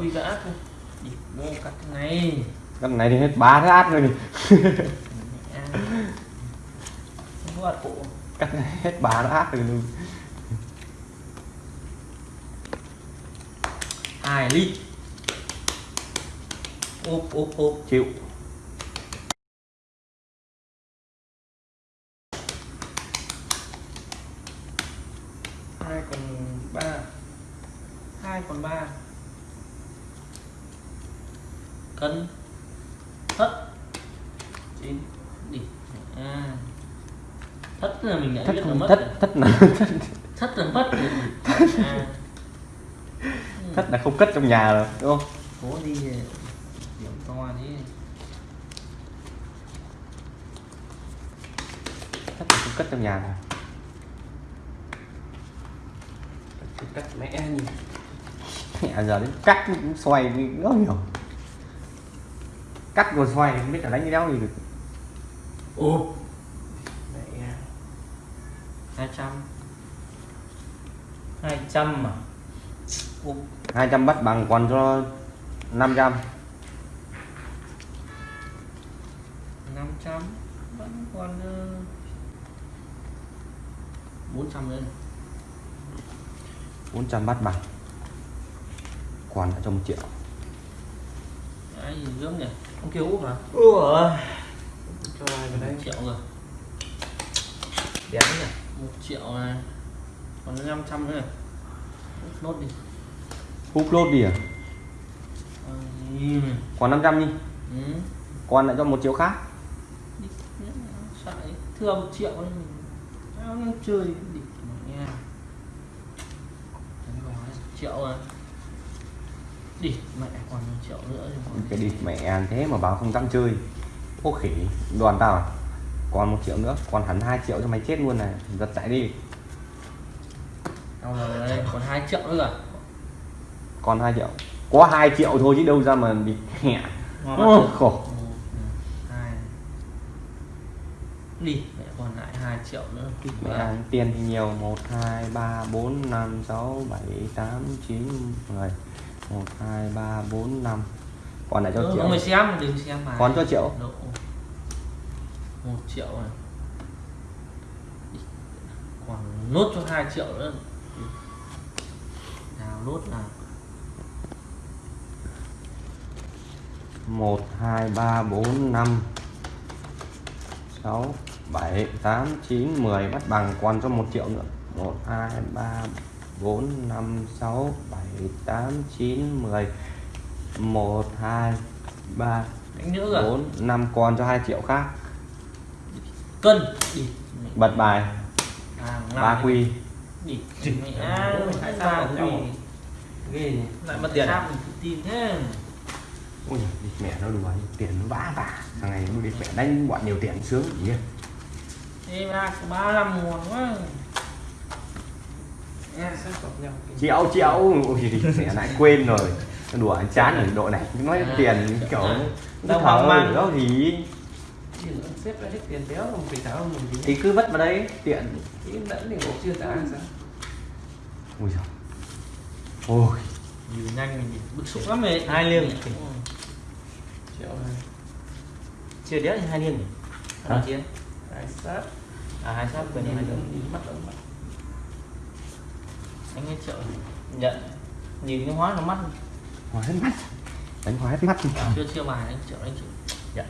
quy cả ác đi mua cắt cái này. Cái này thì hết ba cái át rồi. Đi Cái này hết ba nó át rồi luôn. Hai ly. Ốp ốp ốp. Chịu hai còn ba hai còn ba cân thất chín đi à. thất là mình đã Thất biết là mất thất rồi. thất là thất, thất là mất rồi. à. thất là không cất trong nhà rồi đúng không? cố đi điểm to đi Thất là không cất trong nhà rồi cắt mẹ nhìn Mẹ giờ đến cắt cũng xoay rất nhiều Cắt rồi xoay không biết là đánh cái đéo gì được. Ô mẹ hai trăm. Hai trăm mà Ủa, 200 bắt bằng còn cho 500 năm trăm vẫn còn ờ, bốn trăm nữa. 400 bắt bằng. Còn lại cho một triệu. Cái gì gớm nhỉ ông kêu úp hả? Ủa cho ai vào một đây triệu rồi. Đéo nhỉ? Một triệu này còn năm trăm nữa này. Úp nốt đi. Hút lốt đi à? Ừ. còn 500 đi. Ừ. còn lại cho một triệu khác. Thưa một triệu chơi Đánh gói triệu à đi mẹ còn một triệu nữa cái đi mẹ thế mà báo không tăng chơi. Ô khỉ đoàn tao à còn một triệu nữa còn hẳn 2 triệu cho mày chết luôn này. Giật chạy đi. Đâu rồi đây còn 2 triệu nữa rồi. Còn 2 triệu. Có 2 triệu thôi chứ đâu ra mà bị hẹ được. khổ. Một, hai. Đi mẹ còn lại 2 triệu nữa mẹ quá. tiền thì nhiều. 1 2 3 4 5 6 7 8 9 10 1 2 3 4 5 còn lại cho triệu. ông mày xem đừng xem bài. Còn cho triệu. Độ. một triệu này. Còn nốt cho 2 triệu nữa. Nào nốt nào. 1 2 3 4 5 6 7 8 9 10 bắt bằng còn cho 1 triệu nữa. 1 2 3 4 5 6 7 8 9 10 1 2 3 đánh nữa rồi 4 5 còn cho 2 triệu khác. Cân. Đi. Bật bài. À, ba quy. À, nhỉ. Lại mất tiền tự tin thế. Ôi giời, mẹ nó đùa tiền nó vã vả thằng này nó đi mẹ đánh bọn nhiều tiền sướng gì. Ê ba ba năm ngon quá nghe sao gặp nhau triệu triệu thì mẹ lại quên rồi. Đùa anh chán ở độ này. Nói À, tiền kiểu nó Đâu hoang mang. đó thì thì xếp hết tiền béo mà phải tháo mình thì thì cứ vất vào đây tiện. Cái lẫn thì bộ chưa trả sao? Ôi giời. Ôi. Nhiều nhanh mình bức xúc lắm mày Hai liêng. Ừ. triệu này chưa đéo thì hai liêng nhỉ? Chiến. Hai sát. À hai sát nhìn hai liêng. Mắt mắt anh ấy triệu nhận nhìn cái hóa nó mắt. Hóa hết mắt. Đánh hóa hết mắt chưa chưa bài anh triệu anh triệu nhận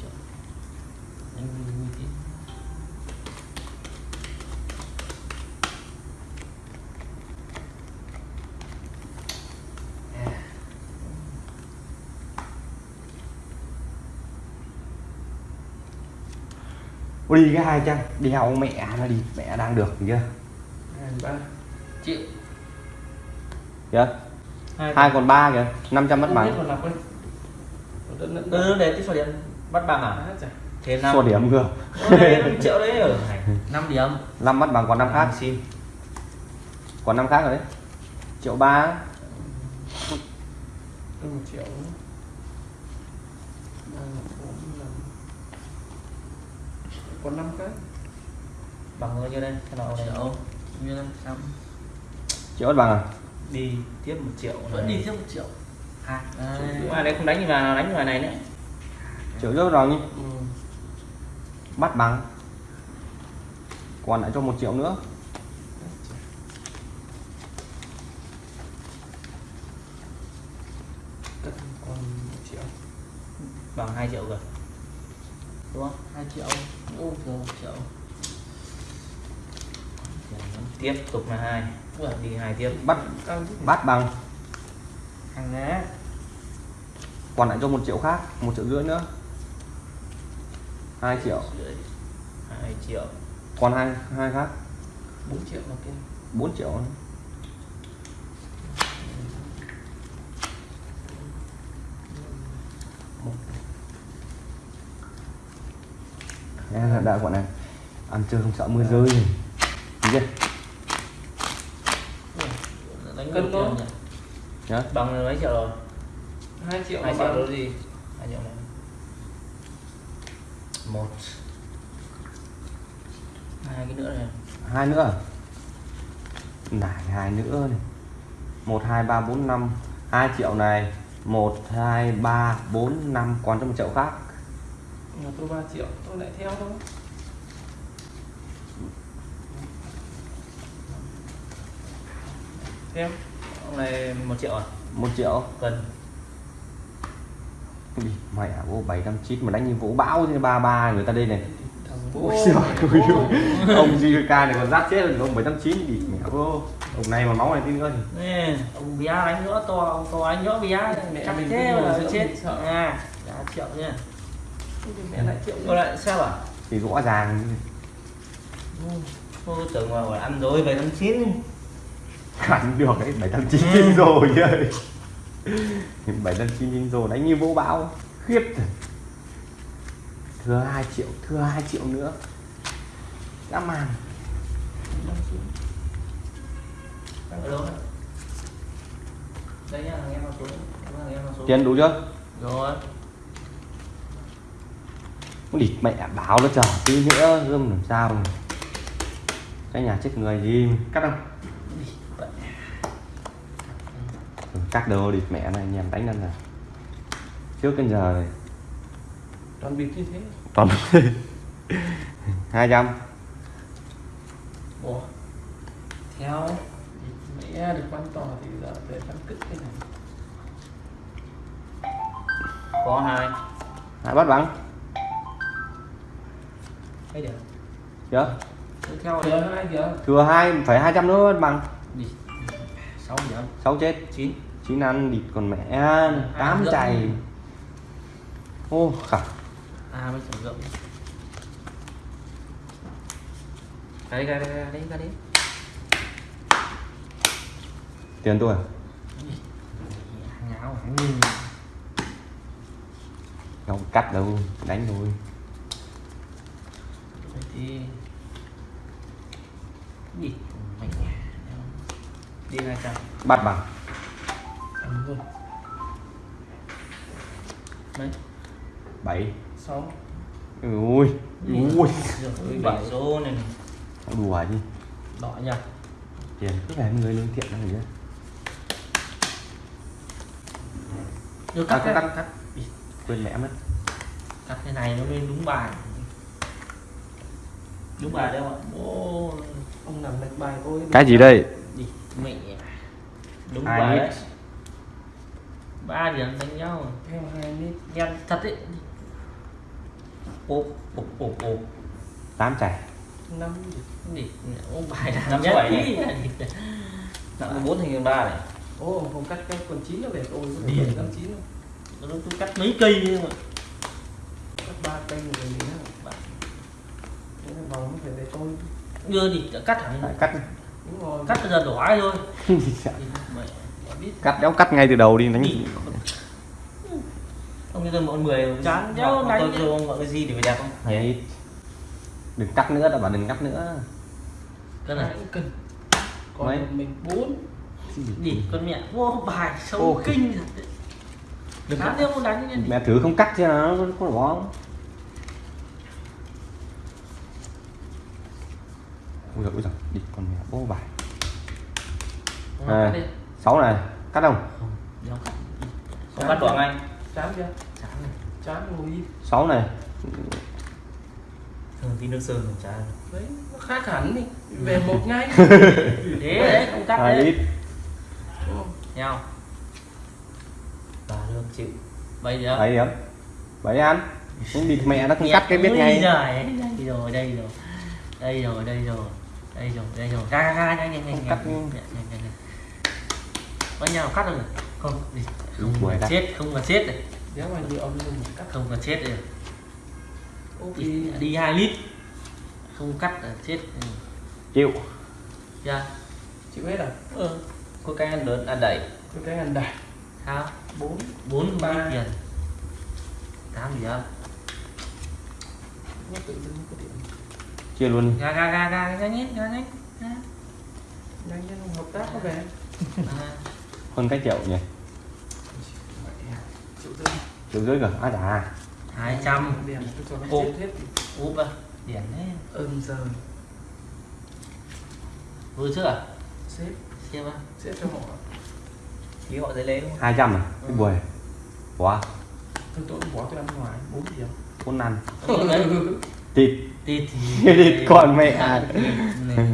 triệu anh vui vui tí. Đi cái hai trăm đi học mẹ nó đi mẹ đang được chưa ba triệu kìa. Hai còn ba kìa 500 mất không bằng. đây ừ để cái số điểm. Bắt bằng à? À thế năm số điểm cơ. Đây, năm triệu đấy ở năm điểm. 5 mất bằng còn năm khác. Xin. Còn năm khác rồi đấy. Triệu ba. Một triệu. Năm. Còn năm cái bằng bao nhiêu đây? Cái nào này triệu. Như năm? Trăm triệu mất bằng à? Đi tiếp một triệu vẫn đi tiếp một triệu. À, nhưng mà đấy không đánh vào đánh vào này nữa triệu rưỡi rồi nhỉ ừ. bắt bằng. Còn lại cho một triệu nữa. Cất còn một triệu. Bằng 2 triệu rồi. Đúng không? 2 triệu. Ô rồi 1 triệu tiếp tục là hai. Đi hai tiếp. Bắt bắt bằng. Hàng á còn lại cho một triệu khác một triệu rưỡi nữa. Hai triệu. Hai triệu. Còn hai hai khác. 4 triệu là kia. 4 triệu. Đã gọi này ăn chơi không sợ mưa rơi. Thấy chưa? Cân nhỉ? Nhá. bằng mấy triệu rồi? 2 triệu hai là triệu bằng. đó gì? Hai triệu này. Một. Hai cái nữa này. Hai nữa à? Nải hai nữa này. Một hai ba bốn năm. Hai triệu này. Một hai ba bốn năm. Còn cho một triệu khác. Tôi 3 triệu. Tôi lại theo thôi em ông này một triệu à? Một triệu. Cần. Cái mày à vô bảy trăm chín mà đánh như vũ bão như ba ba người ta đây này. Ôi giời ơi, ông này còn rát chết rồi, ông 789 thì mẹ vô Ông này mà máu này tin hơn. Ông bia đánh nữa to, ông to anh nữa bia Mẹ chắc mình thế là chết. sợ. À, đã triệu nha. Mẹ lại triệu cô lại sao à? Thì rõ ràng. Tôi tưởng là ăn rồi chín đánh được ừ. đấy bảy tám chín chín rồi ơi bảy tám chín chín rồi đánh như vỗ bão khiếp thừa hai triệu thừa hai triệu nữa. Đã màn tiền đủ chưa? Rồi. Địt mẹ báo nó chờ tí nữa gươm làm sao cái nhà chết người gì cắt không? Cắt đồ địt mẹ này nhèm đánh lên rồi trước đến giờ này. Toàn bịp như thế. Toàn hai trăm. Ủa, theo mẹ được quan tỏ thì giờ để phân cất cái này. Có hai. Hai bắt bắn thấy được chưa? Tiếp theo thừa đi hai kìa. Thừa hai phải hai trăm nữa bằng đi. Sáu điểm sáu chết. Chín chín ăn địt còn mẹ tám rưỡi. chày. Ô khả. À mới sử dụng cái cái đấy cái đấy tiền tôi à? ngáo không cắt đâu đánh thôi. Thì đi hai trăm bắt bằng ăn luôn mấy? Bảy. Sáu. Ui ui. Rồi bảy. số này đùa gì đỏ nha tiền cứ về người lương thiện này chứ. Đưa cắt cắt cắt. Cắt. Cắt quên mẹ mất. Cắt cái này nó lên đúng bài. Đúng bài đâu ạ? Ô ông làm lệch bài tôi cái gì đây? Đi mẹ. Đúng Hai bài đấy ba điểm đánh nhau. Theo hai lít đen thật đấy ốp ốp ốp ốp. Tám chảy. Năm đi ông bài là Năm bảy nặng bốn thành ba này. Ô không cắt cái còn chín nó về tôi Đi. bảy năm chín tôi tôi cắt mấy cây nhưng mà cắt ba cây rồi gì nữa. Thế là vòng nó phải về tôi. Đưa thì cắt thẳng. Lại cắt. Đúng rồi. Cắt bây giờ đổ ai thôi cắt đéo cắt ngay từ đầu đi đánh Đi. ông cho tôi một mười Chán nhau tôi đánh. cho ông gọi cái gì để phải đẹp không Đấy. đừng cắt nữa đã bảo đừng cắt nữa cái này cân còn Mấy? mình bốn đi con mẹ vô bài sâu Ô. kinh Đừng cắt. không đánh như mẹ thử không cắt chứ nó có bỏ không ui giời ui giời đi con mẹ bố bài À. cắt đi. sáu này cắt không? Không, cắt. Đoạn anh. Chán chưa? Chán này. Chán ngồi đi sáu này. Thường tí nước sơn mình chán. Đấy nó khác hẳn đi. Về một ngay. Thế đấy không cắt đấy. lít. Đúng không? nhau. Và lương chịu. Bây giờ bảy điểm bảy ăn cũng địt mẹ nó không cắt cái biết ngay. đây rồi đây rồi. Đây rồi đây rồi. Đây rồi đây rồi. Ra ra ra nhanh nhanh nhanh cắt nhanh nhanh nhanh bao nhiêu cắt không rồi không cắt. chết không cần chết này. Nếu mà như ông cắt. Không cần chết này. Ok. Đi, đi 2 lít. Không cắt là chết. Chịu. Chưa chịu hết à? Ừ. có cái ăn lớn ăn đẩy. Có cái ngàn đài sao? Bốn. Bốn Ba. tiền. Tám gì có điểm chia luôn. Ra ra ra ra ra nhé ra nhé nhanh nhanh hợp tác có về À, hơn cái triệu nhỉ? Triệu rưỡi cả à đã hai trăm. Điểm tôi cho nó Ồ. chết hết úp à điểm đấy giờ. Vừa chưa à? Xếp. Xem à xếp cho họ. Tí họ dễ lấy hai trăm à? Cái buổi quá tôi tôi bỏ tôi ăn ngoài. Bốn điểm. Bốn đấy. thịt Tịt Thịt con mẹ. Này.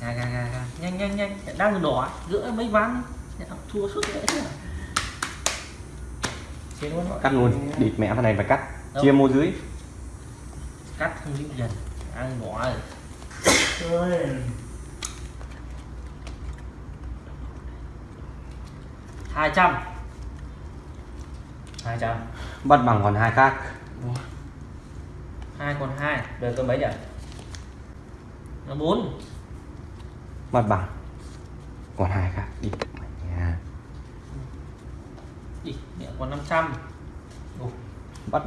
Ga ga ga ga. Nhanh nhanh nhanh, đang đỏ, giữa mấy ván. Thua suốt luôn họ cắt luôn. Địt mẹ thằng này phải cắt. Đâu? chia mô dưới. Cắt không dính dần. Đang đỏ rồi. hai trăm. Hai trăm. Bắt bằng còn hai khác. Hai còn hai. Bây tôi mấy nhỉ là bốn. Bắt bằng còn hai khác. Đi mẹ nhà đi mẹ còn năm trăm. Bắt bán